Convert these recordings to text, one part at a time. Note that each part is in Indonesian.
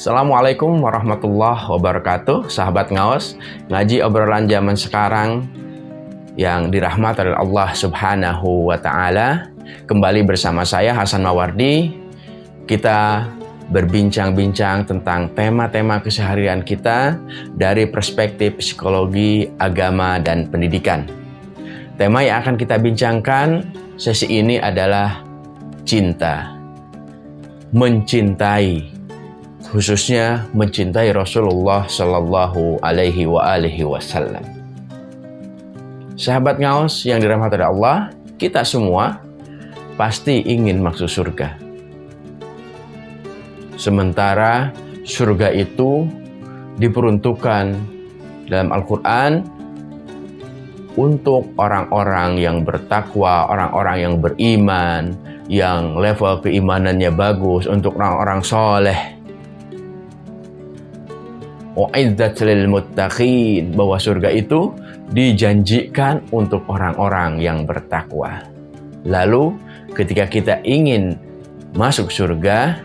Assalamualaikum warahmatullahi wabarakatuh. Sahabat ngaos Ngaji obrolan zaman sekarang Yang dirahmati oleh Allah subhanahu wa ta'ala. Kembali bersama saya Hasan Mawardi. Kita berbincang-bincang tentang tema-tema keseharian kita Dari perspektif psikologi, agama, dan pendidikan. Tema yang akan kita bincangkan sesi ini adalah cinta. Mencintai khususnya mencintai Rasulullah Shallallahu Alaihi wa alihi Wasallam. Sahabat ngaos yang dirahmati Allah, kita semua pasti ingin masuk surga. Sementara surga itu diperuntukkan dalam Al-Quran untuk orang-orang yang bertakwa, orang-orang yang beriman, yang level keimanannya bagus, untuk orang-orang soleh, Lil muttaqin bahwa surga itu dijanjikan untuk orang-orang yang bertakwa. Lalu ketika kita ingin masuk surga,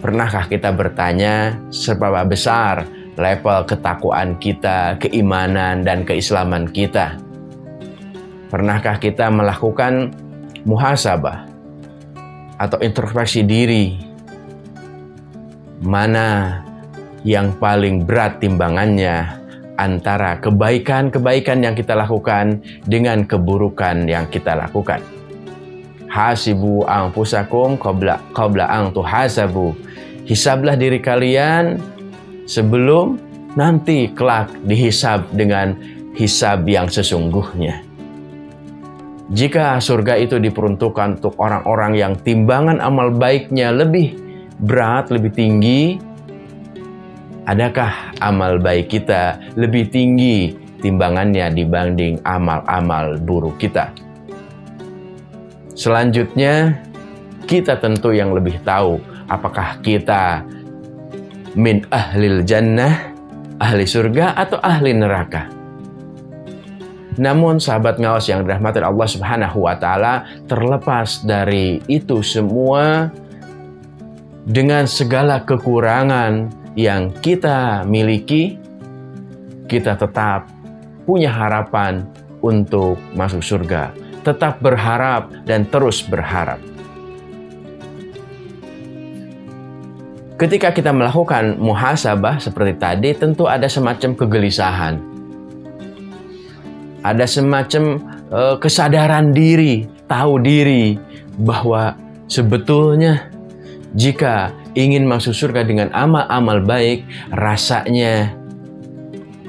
pernahkah kita bertanya seberapa besar level ketakwaan kita, keimanan dan keislaman kita? Pernahkah kita melakukan muhasabah atau introspeksi diri? Mana yang paling berat timbangannya antara kebaikan-kebaikan yang kita lakukan dengan keburukan yang kita lakukan. Hasibu anfusakum qabla qabla ang tuhasabu. Hisablah diri kalian sebelum nanti kelak dihisab dengan hisab yang sesungguhnya. Jika surga itu diperuntukkan untuk orang-orang yang timbangan amal baiknya lebih berat, lebih tinggi, Adakah amal baik kita lebih tinggi timbangannya dibanding amal-amal buruk kita? Selanjutnya, kita tentu yang lebih tahu apakah kita min ahlil jannah, ahli surga atau ahli neraka. Namun sahabat ngawas yang dirahmati Allah Subhanahu wa taala terlepas dari itu semua dengan segala kekurangan yang kita miliki, kita tetap punya harapan untuk masuk surga. Tetap berharap dan terus berharap. Ketika kita melakukan muhasabah seperti tadi, tentu ada semacam kegelisahan. Ada semacam uh, kesadaran diri, tahu diri bahwa sebetulnya jika ingin masuk surga dengan amal-amal baik, rasanya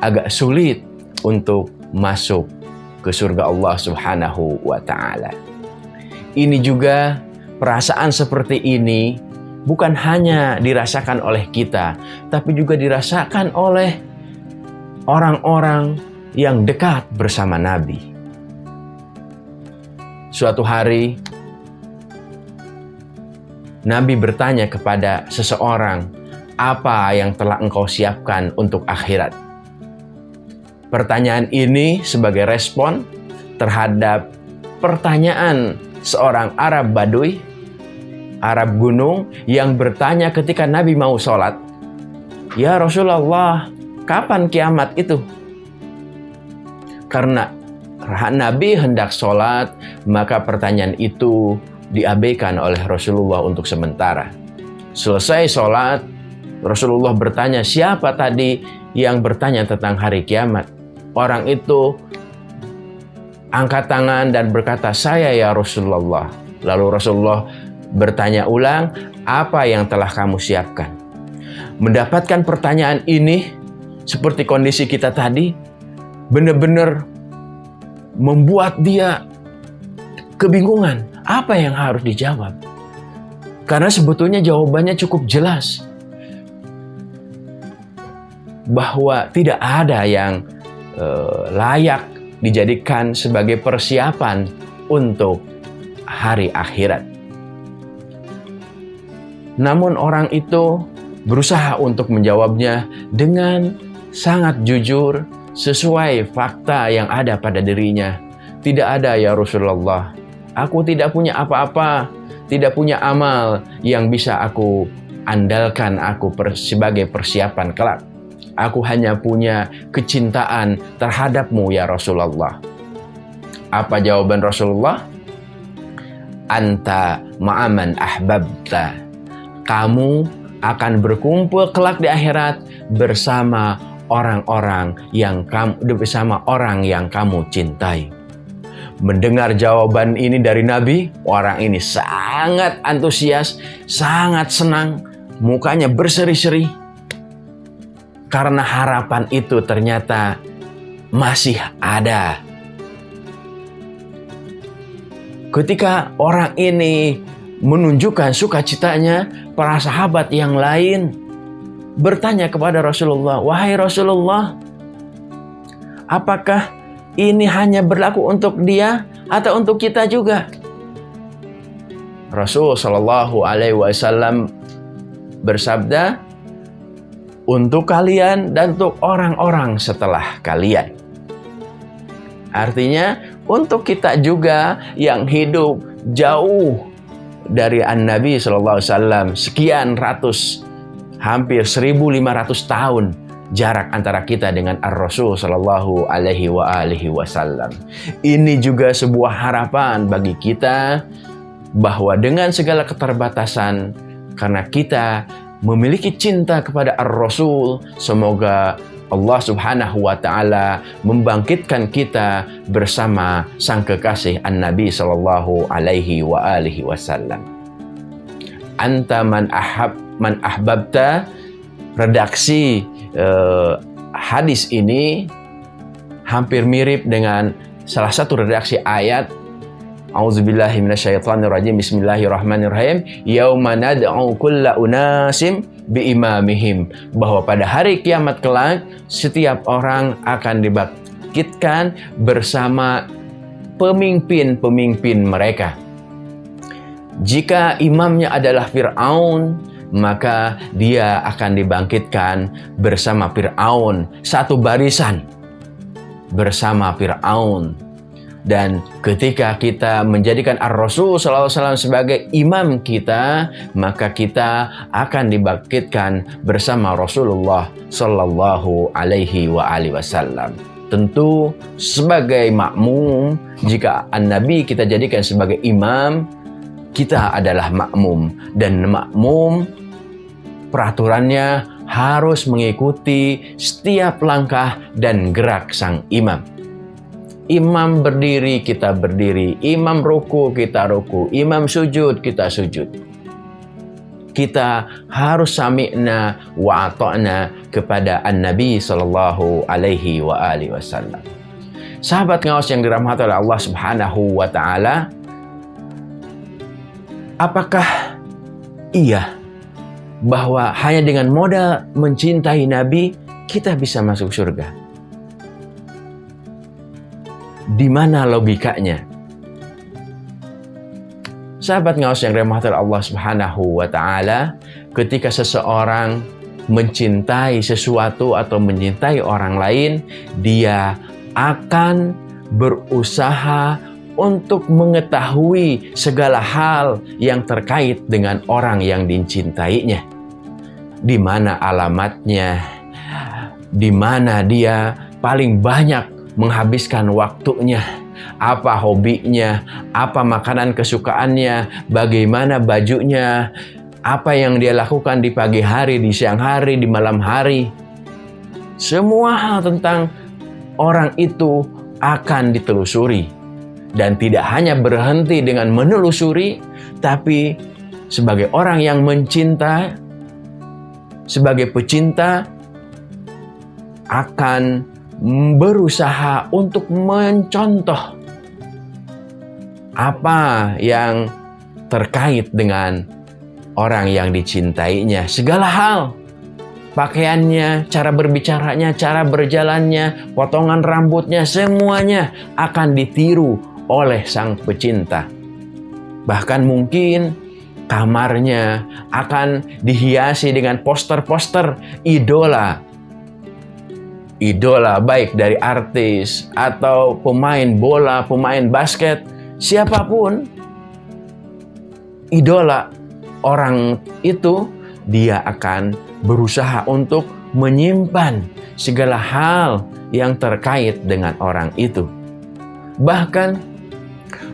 agak sulit untuk masuk ke surga Allah Subhanahu wa taala. Ini juga perasaan seperti ini bukan hanya dirasakan oleh kita, tapi juga dirasakan oleh orang-orang yang dekat bersama Nabi. Suatu hari Nabi bertanya kepada seseorang, apa yang telah engkau siapkan untuk akhirat? Pertanyaan ini sebagai respon terhadap pertanyaan seorang Arab Badui, Arab gunung yang bertanya ketika Nabi mau sholat, Ya Rasulullah, kapan kiamat itu? Karena Nabi hendak sholat, maka pertanyaan itu diabaikan oleh Rasulullah untuk sementara. Selesai sholat, Rasulullah bertanya, siapa tadi yang bertanya tentang hari kiamat? Orang itu angkat tangan dan berkata, saya ya Rasulullah. Lalu Rasulullah bertanya ulang, apa yang telah kamu siapkan? Mendapatkan pertanyaan ini, seperti kondisi kita tadi, benar-benar membuat dia kebingungan. Apa yang harus dijawab? Karena sebetulnya jawabannya cukup jelas. Bahwa tidak ada yang uh, layak dijadikan sebagai persiapan untuk hari akhirat. Namun orang itu berusaha untuk menjawabnya dengan sangat jujur sesuai fakta yang ada pada dirinya. Tidak ada ya Rasulullah Aku tidak punya apa-apa, tidak punya amal yang bisa aku andalkan aku sebagai persiapan kelak. Aku hanya punya kecintaan terhadapmu ya Rasulullah. Apa jawaban Rasulullah? Anta ma'aman ahbabta. Kamu akan berkumpul kelak di akhirat bersama orang-orang yang kamu bersama orang yang kamu cintai. Mendengar jawaban ini dari Nabi, orang ini sangat antusias, sangat senang, mukanya berseri-seri. Karena harapan itu ternyata masih ada. Ketika orang ini menunjukkan sukacitanya, para sahabat yang lain bertanya kepada Rasulullah, "Wahai Rasulullah, apakah ini hanya berlaku untuk dia atau untuk kita juga?" Rasul Shallallahu Alaihi Wasallam bersabda, "Untuk kalian dan untuk orang-orang setelah kalian." Artinya, untuk kita juga yang hidup jauh dari An-Nabi Shallallahu Alaihi Wasallam sekian ratus hampir 1500 tahun jarak antara kita dengan Ar-Rasul Shallallahu Alaihi wa alihi Wasallam. Ini juga sebuah harapan bagi kita bahwa dengan segala keterbatasan karena kita memiliki cinta kepada Ar-Rasul, semoga Allah Subhanahu wa taala membangkitkan kita bersama sang kekasih An-Nabi sallallahu alaihi wa alihi wasallam. Anta man ahab man ahbabta redaksi uh, hadis ini hampir mirip dengan salah satu redaksi ayat A'udzubillahi minasyaitonirrajim. Bismillahirrahmanirrahim. Yauma nad'u kulla unasim biimamihim. Bahwa pada hari kiamat kelak setiap orang akan dibangkitkan bersama pemimpin-pemimpin mereka. Jika imamnya adalah Fir'aun, maka dia akan dibangkitkan bersama Fir'aun, satu barisan bersama Fir'aun dan ketika kita menjadikan Ar-Rasul SAW sebagai imam kita, maka kita akan dibangkitkan bersama Rasulullah Sallallahu Alaihi Wasallam. Tentu sebagai makmum, jika An-Nabi kita jadikan sebagai imam, kita adalah makmum. Dan makmum peraturannya harus mengikuti setiap langkah dan gerak sang imam. Imam berdiri, kita berdiri. Imam ruku, kita ruku. Imam sujud, kita sujud. Kita harus sami'na wa kepada An-Nabi Sallallahu Alaihi wa alihi Wasallam. Sahabat ngawas yang dirahmati oleh Allah Subhanahu wa Ta'ala, apakah iya bahwa hanya dengan modal mencintai Nabi kita bisa masuk surga? Di mana logikanya? Sahabat ngawas yang remahkan Allah Subhanahu wa taala, ketika seseorang mencintai sesuatu atau mencintai orang lain, dia akan berusaha untuk mengetahui segala hal yang terkait dengan orang yang dicintainya. Di mana alamatnya? Di mana dia paling banyak menghabiskan waktunya, apa hobinya, apa makanan kesukaannya, bagaimana bajunya, apa yang dia lakukan di pagi hari, di siang hari, di malam hari. Semua hal tentang orang itu akan ditelusuri. Dan tidak hanya berhenti dengan menelusuri, tapi sebagai orang yang mencinta, sebagai pecinta, akan berusaha untuk mencontoh apa yang terkait dengan orang yang dicintainya. Segala hal, pakaiannya, cara berbicaranya, cara berjalannya, potongan rambutnya, semuanya akan ditiru oleh sang pecinta. Bahkan mungkin kamarnya akan dihiasi dengan poster-poster idola idola baik dari artis atau pemain bola, pemain basket, siapa pun idola orang itu dia akan berusaha untuk menyimpan segala hal yang terkait dengan orang itu. Bahkan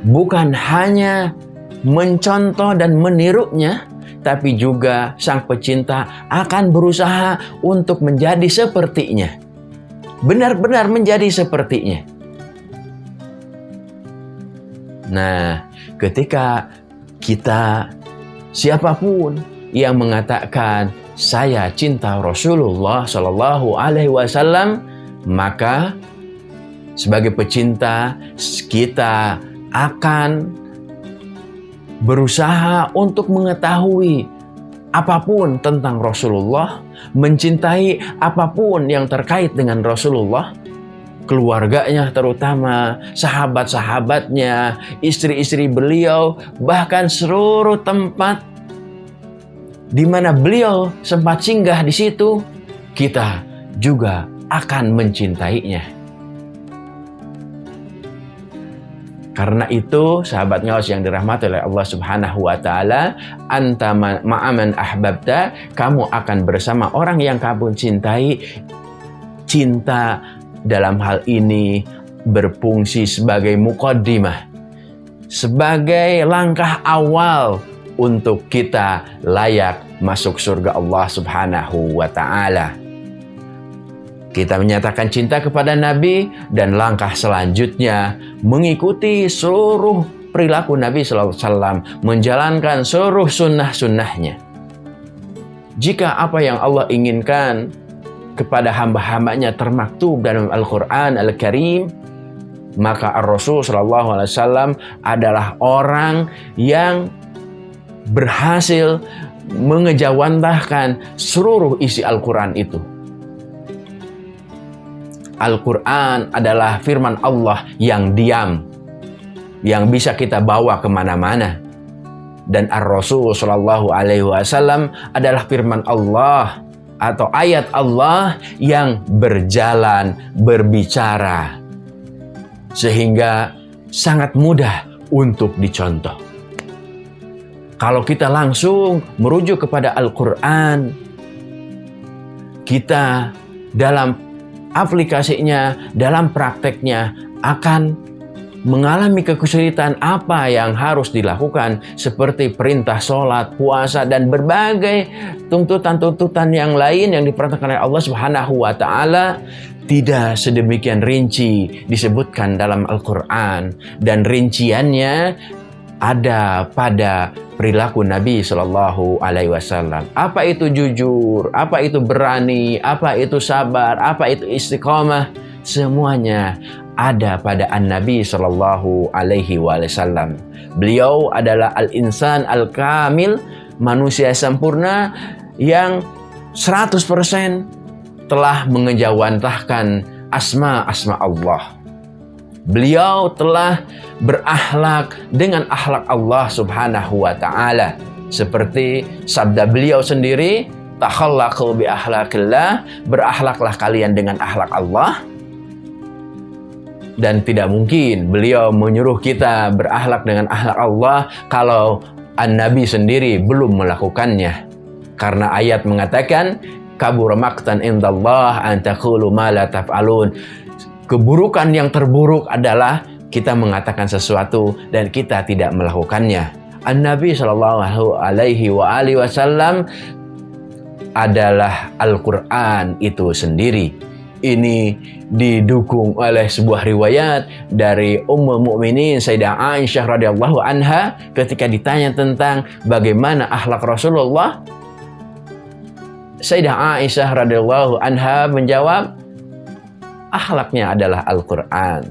bukan hanya mencontoh dan menirunya, tapi juga sang pecinta akan berusaha untuk menjadi sepertinya. Benar-benar menjadi sepertinya. Nah, ketika kita siapa pun yang mengatakan saya cinta Rasulullah Shallallahu Alaihi Wasallam, maka sebagai pecinta kita akan berusaha untuk mengetahui apa pun tentang Rasulullah, mencintai apa pun yang terkait dengan Rasulullah, keluarganya terutama, sahabat-sahabatnya, istri-istri beliau, bahkan seluruh tempat di mana beliau sempat singgah di situ, kita juga akan mencintainya. Karena itu, sahabat ngawas yang dirahmati oleh Allah Subhanahu wa taala, anta ma'aman ahbabta, kamu akan bersama orang yang kamu cintai. Cinta dalam hal ini berfungsi sebagai mukaddimah, sebagai langkah awal untuk kita layak masuk surga Allah Subhanahu wa taala. Kita menyatakan cinta kepada Nabi dan langkah selanjutnya mengikuti seluruh perilaku Nabi SAW, menjalankan seluruh sunnah-sunnahnya. Jika apa yang Allah inginkan kepada hamba-hambanya termaktub dalam Al-Quran Al-Karim, maka Ar-Rasul SAW adalah orang yang berhasil mengejawantahkan seluruh isi Al-Quran itu. Al-Quran adalah firman Allah yang diam, yang bisa kita bawa ke mana-mana. Dan Ar-Rasul Shallallahu Alaihi Wasallam adalah firman Allah atau ayat Allah yang berjalan berbicara, sehingga sangat mudah untuk dicontoh. Kalau kita langsung merujuk kepada Al-Quran, kita dalam aplikasinya dalam prakteknya akan mengalami kesulitan apa yang harus dilakukan seperti perintah sholat, puasa, dan berbagai tuntutan-tuntutan yang lain yang diperintahkan oleh Allah Subhanahu wa taala. Tidak sedemikian rinci disebutkan dalam Al-Qur'an dan rinciannya ada pada perilaku Nabi Shallallahu Alaihi Wasallam. Apa itu jujur? Apa itu berani? Apa itu sabar? Apa itu istiqomah? Semuanya ada pada an Nabi Shallallahu Alaihi Wasallam. Beliau adalah al-insan al-kamil, manusia sempurna yang 100% telah mengejawantahkan asma-asma Allah. Beliau telah berakhlak dengan akhlak Allah Subhanahu wa taala. Seperti sabda beliau sendiri, takhallaqu bi akhlaqillah, berakhlaklah kalian dengan akhlak Allah. Dan tidak mungkin beliau menyuruh kita berakhlak dengan akhlak Allah kalau An-Nabi sendiri belum melakukannya. Karena ayat mengatakan, kabur maktan indallah an taqulu ma la taf'alun keburukan yang terburuk adalah kita mengatakan sesuatu dan kita tidak melakukannya. An-Nabi Shallallahu Alaihi Wasallam adalah Al-Quran itu sendiri. Ini didukung oleh sebuah riwayat dari Ummul Mukminin Sayyidah Aisyah radhiyallahu anha ketika ditanya tentang bagaimana akhlak Rasulullah. Sayyidah Aisyah radhiyallahu anha menjawab, akhlaknya adalah Al-Quran.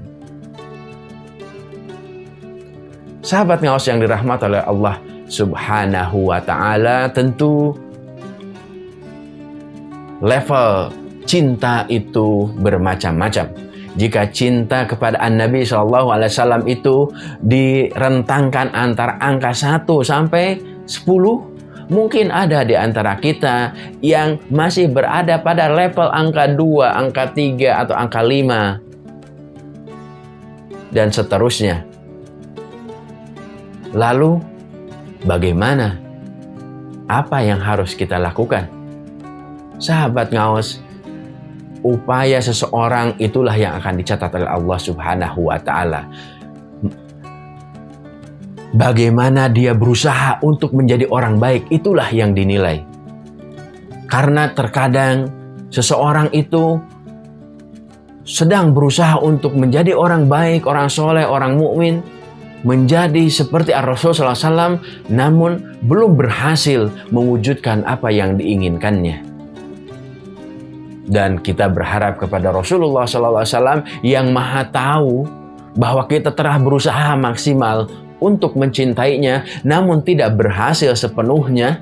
Sahabat ngawas yang dirahmati oleh Allah subhanahu wa ta'ala tentu level cinta itu bermacam-macam. Jika cinta kepada An-Nabi SAW itu direntangkan antara angka 1 sampai 10, Mungkin ada di antara kita yang masih berada pada level angka 2, angka 3, atau angka 5. Dan seterusnya. Lalu, bagaimana? apa yang harus kita lakukan? Sahabat ngaos, upaya seseorang itulah yang akan dicatat oleh Allah Subhanahu wa taala. Bagaimana dia berusaha untuk menjadi orang baik, itulah yang dinilai. Karena terkadang seseorang itu sedang berusaha untuk menjadi orang baik, orang soleh, orang mukmin, menjadi seperti Ar-Rasul SAW, namun belum berhasil mewujudkan apa yang diinginkannya. Dan kita berharap kepada Rasulullah SAW yang maha tahu bahwa kita telah berusaha maksimal untuk mencintainya, namun tidak berhasil sepenuhnya.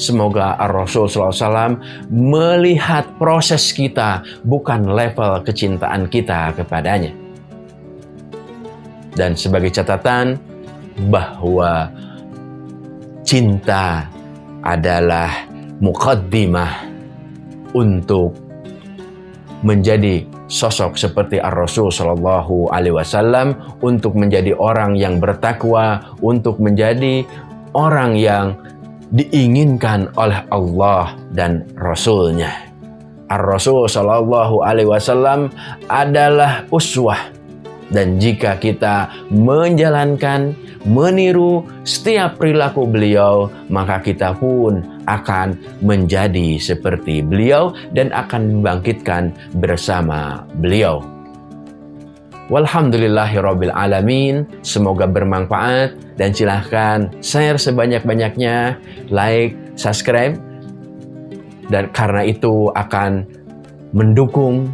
Semoga Ar-Rasul SAW melihat proses kita, bukan level kecintaan kita kepadanya. Dan sebagai catatan, bahwa cinta adalah mukaddimah untuk menjadi sosok seperti Ar-Rasul Shallallahu Alaihi Wasallam untuk menjadi orang yang bertakwa, untuk menjadi orang yang diinginkan oleh Allah dan Rasulnya. Ar-Rasul Shallallahu Alaihi Wasallam adalah uswah dan jika kita menjalankan, meniru setiap perilaku beliau, maka kita pun akan menjadi seperti beliau dan akan membangkitkan bersama beliau. Alamin. Semoga bermanfaat dan silahkan share sebanyak-banyaknya, like, subscribe dan karena itu akan mendukung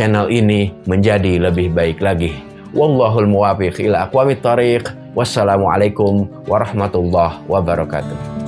channel ini menjadi lebih baik lagi. Wallahul muwafiq ila aqwamit thariq. Wassalamualaikum warahmatullahi wabarakatuh.